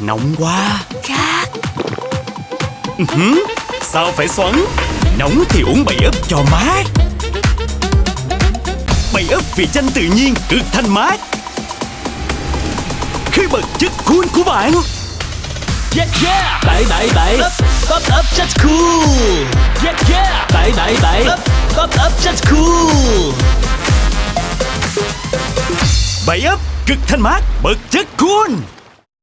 Nóng quá. Khát Hử? Sao phải xoắn? Nóng thì uống bảy ấp cho mát Bảy ấp vị chanh tự nhiên cực thanh mát Khi bật chất cool của bạn. Yeah yeah. Bảy bảy bảy Up up up just cool. Yeah yeah. Bảy bảy bảy Up up up just cool. Bảy ấp cực thanh mát bật chất cool.